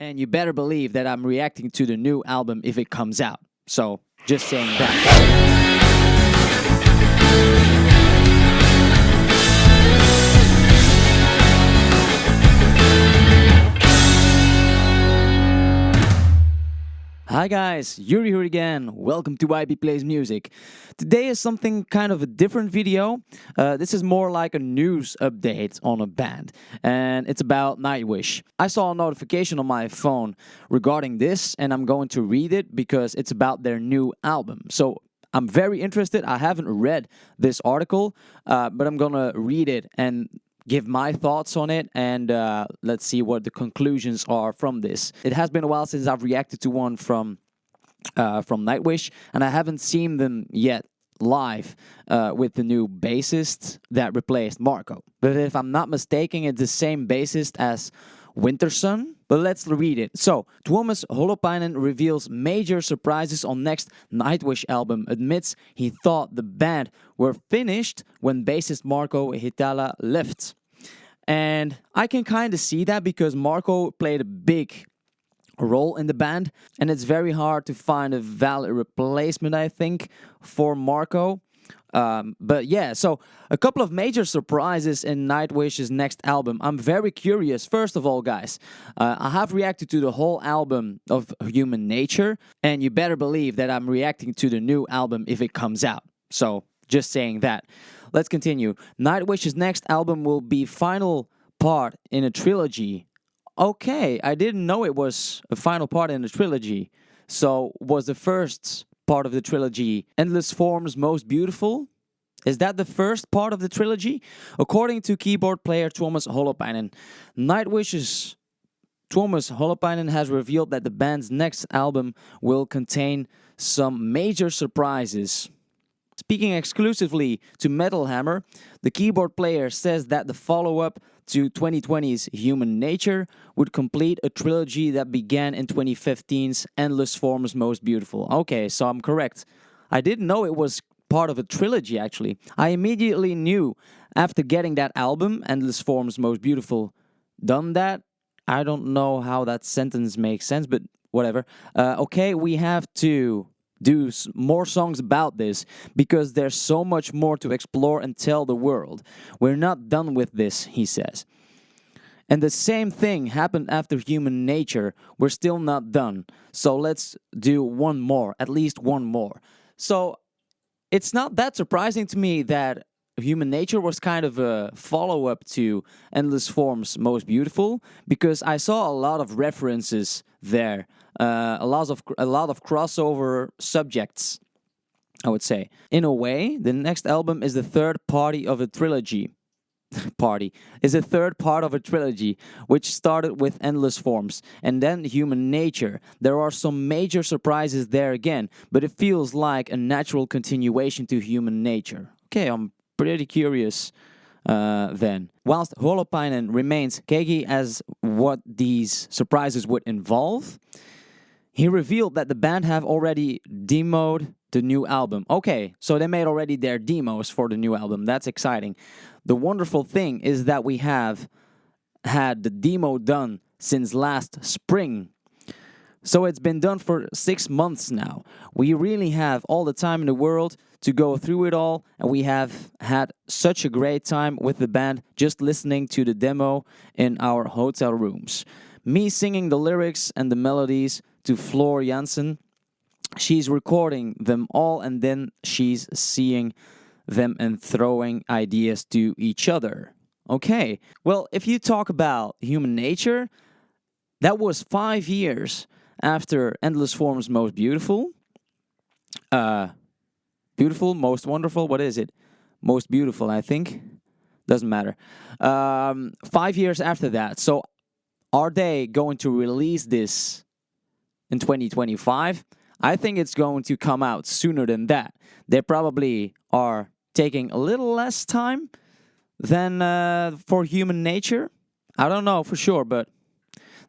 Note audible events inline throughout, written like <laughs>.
And you better believe that I'm reacting to the new album if it comes out. So, just saying that. Hi guys, Yuri here again. Welcome to YB Plays Music. Today is something kind of a different video. Uh, this is more like a news update on a band, and it's about Nightwish. I saw a notification on my phone regarding this, and I'm going to read it because it's about their new album. So I'm very interested. I haven't read this article, uh, but I'm gonna read it and give my thoughts on it and uh, let's see what the conclusions are from this. It has been a while since I've reacted to one from uh, from Nightwish, and I haven't seen them yet live uh, with the new bassist that replaced Marco. But if I'm not mistaken, it's the same bassist as Wintersun. But let's read it. So, Tuomas Holopainen reveals major surprises on next Nightwish album, admits he thought the band were finished when bassist Marco Hietala left. And I can kind of see that because Marco played a big role in the band and it's very hard to find a valid replacement I think for Marco um, but yeah so a couple of major surprises in Nightwish's next album. I'm very curious first of all guys uh, I have reacted to the whole album of Human Nature and you better believe that I'm reacting to the new album if it comes out. So just saying that. Let's continue. Nightwish's next album will be final part in a trilogy. Okay, I didn't know it was a final part in a trilogy. So, was the first part of the trilogy Endless Forms Most Beautiful? Is that the first part of the trilogy? According to keyboard player Tuomas Holopainen, Nightwish's Tuomas Holopainen has revealed that the band's next album will contain some major surprises. Speaking exclusively to Metal Hammer, the keyboard player says that the follow-up to 2020's Human Nature would complete a trilogy that began in 2015's Endless Forms Most Beautiful. Okay, so I'm correct. I didn't know it was part of a trilogy actually. I immediately knew after getting that album, Endless Forms Most Beautiful, done that. I don't know how that sentence makes sense, but whatever. Uh, okay, we have to do more songs about this because there's so much more to explore and tell the world. We're not done with this, he says. And the same thing happened after human nature. We're still not done. So let's do one more, at least one more. So it's not that surprising to me that human nature was kind of a follow-up to endless forms most beautiful because i saw a lot of references there uh, a lot of a lot of crossover subjects i would say. In a way the next album is the third party of a trilogy. <laughs> Party. Is the third part of a trilogy which started with endless forms and then human nature. There are some major surprises there again but it feels like a natural continuation to human nature. Okay i'm pretty curious uh, then. Whilst Holopainen remains cagey as what these surprises would involve, he revealed that the band have already demoed the new album. Okay, so they made already their demos for the new album. That's exciting. The wonderful thing is that we have had the demo done since last spring. So it's been done for six months now. We really have all the time in the world to go through it all, and we have had such a great time with the band just listening to the demo in our hotel rooms. Me singing the lyrics and the melodies to Floor Jansen. She's recording them all, and then she's seeing them and throwing ideas to each other. Okay, well, if you talk about human nature, that was five years after Endless Forms Most Beautiful. Uh, beautiful, most wonderful, what is it? Most beautiful, I think. Doesn't matter. Um, five years after that. So are they going to release this in 2025? I think it's going to come out sooner than that. They probably are taking a little less time than uh, for human nature. I don't know for sure, but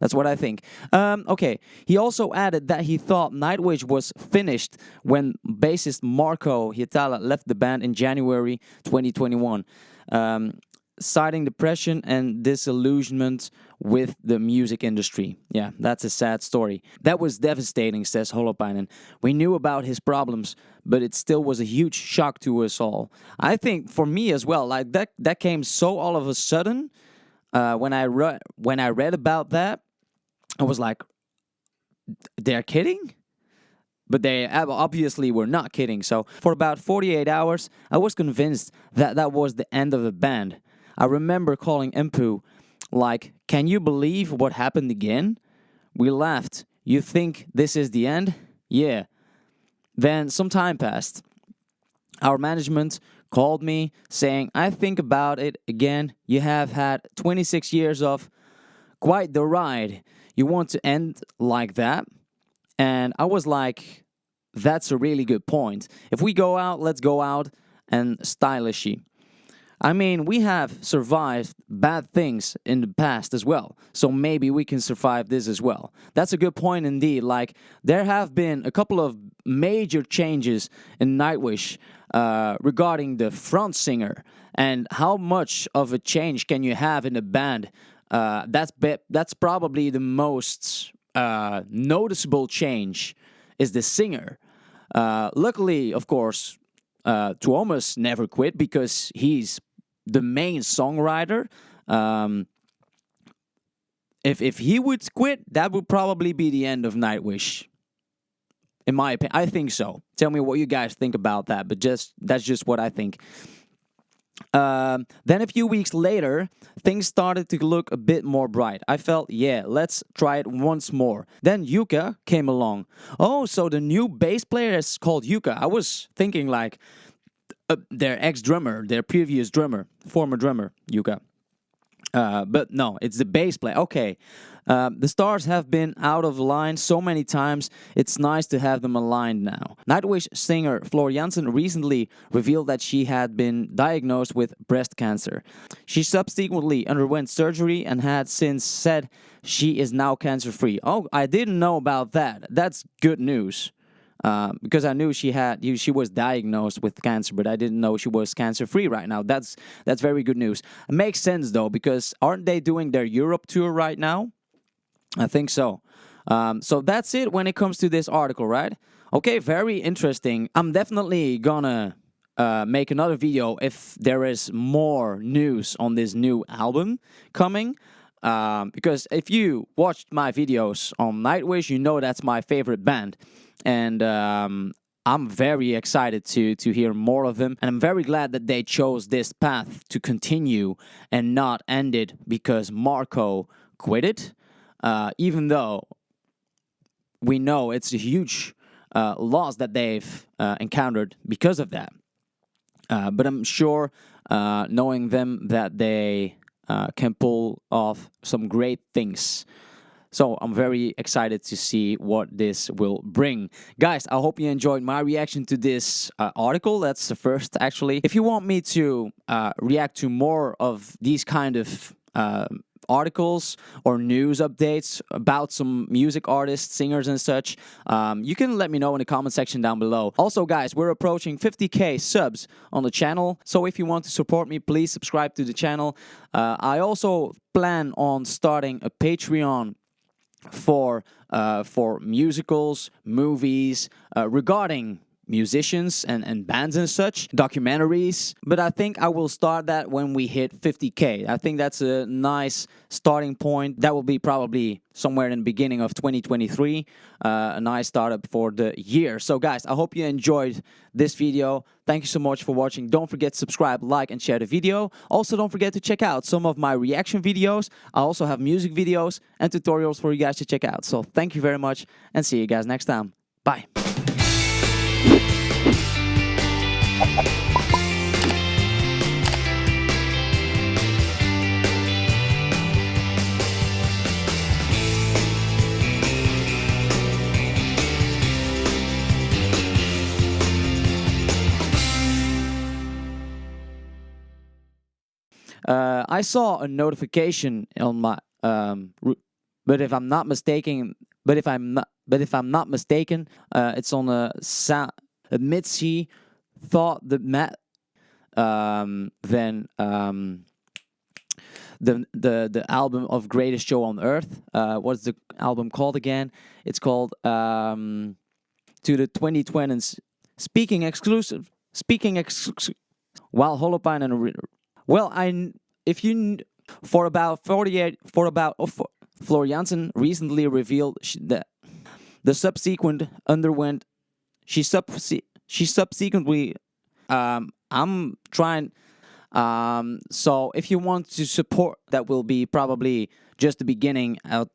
that's what I think. Um, okay, he also added that he thought Nightwish was finished when bassist Marco Hietala left the band in January 2021. Um, citing depression and disillusionment with the music industry. Yeah, that's a sad story. That was devastating, says Holopainen. We knew about his problems, but it still was a huge shock to us all. I think for me as well, like that that came so all of a sudden. Uh, when I read when I read about that, I was like, "They're kidding." But they obviously were not kidding. So for about 48 hours, I was convinced that that was the end of the band. I remember calling Emppu like, can you believe what happened again? We laughed. You think this is the end? Yeah. Then some time passed. Our management called me saying, I think about it again. You have had 26 years of quite the ride. You want to end like that? And I was like, that's a really good point. If we go out, let's go out and stylishy. I mean, we have survived bad things in the past as well, so maybe we can survive this as well. That's a good point indeed. Like, there have been a couple of major changes in Nightwish uh, regarding the front singer and how much of a change can you have in a band. Uh, that's that's probably the most uh, noticeable change is the singer. Uh, luckily, of course, uh, Tuomas never quit because he's the main songwriter. Um, if if he would quit, that would probably be the end of Nightwish. In my opinion, I think so. Tell me what you guys think about that, but just that's just what I think. Um, then a few weeks later, things started to look a bit more bright. I felt, yeah, let's try it once more. Then Jukka came along. Oh, so the new bass player is called Jukka. I was thinking like uh, their ex-drummer, their previous drummer, former drummer, Jukka. Uh, but no, it's the bass player. Okay, uh, the stars have been out of line so many times, it's nice to have them aligned now. Nightwish singer Floor Jansen recently revealed that she had been diagnosed with breast cancer. She subsequently underwent surgery and had since said she is now cancer-free. Oh, I didn't know about that. That's good news. Uh, because I knew she had she was diagnosed with cancer, but I didn't know she was cancer free right now. That's that's very good news. It makes sense though because aren't they doing their Europe tour right now? I think so. Um, so that's it when it comes to this article, right? Okay, very interesting. I'm definitely gonna uh, make another video if there is more news on this new album coming. Um, because if you watched my videos on Nightwish, you know that's my favorite band. And um, I'm very excited to to hear more of them, and I'm very glad that they chose this path to continue and not end it because Marco quit it uh, even though we know it's a huge uh, loss that they've uh, encountered because of that. Uh, but I'm sure, uh, knowing them, that they uh, can pull off some great things. So I'm very excited to see what this will bring. Guys, I hope you enjoyed my reaction to this uh, article. That's the first, actually. If you want me to uh, react to more of these kind of uh, articles or news updates about some music artists, singers and such, um, you can let me know in the comment section down below. Also guys, we're approaching 50k subs on the channel, so if you want to support me, please subscribe to the channel. Uh, I also plan on starting a Patreon for uh, for musicals, movies, uh, regarding musicians and, and bands and such, documentaries. But I think I will start that when we hit 50k. I think that's a nice starting point. That will be probably somewhere in the beginning of 2023. Uh, a nice startup for the year. So guys, I hope you enjoyed this video. Thank you so much for watching. Don't forget to subscribe, like, and share the video. Also, don't forget to check out some of my reaction videos. I also have music videos and tutorials for you guys to check out. So thank you very much and see you guys next time. Bye. Uh, I saw a notification on my, um, but if I'm not mistaken, but if I'm not, but if I'm not mistaken, uh, it's on a sound. Mitzi thought that Matt, um, then um, the the the album of Greatest Show on Earth. Uh, what's the album called again? It's called um, To the 2020s. Speaking exclusive. Speaking exclusive. While Holopainen well, I if you for about 48 for about oh, for, Floor recently revealed that the subsequent underwent she sub she subsequently um, I'm trying um, so if you want to support that will be probably just the beginning out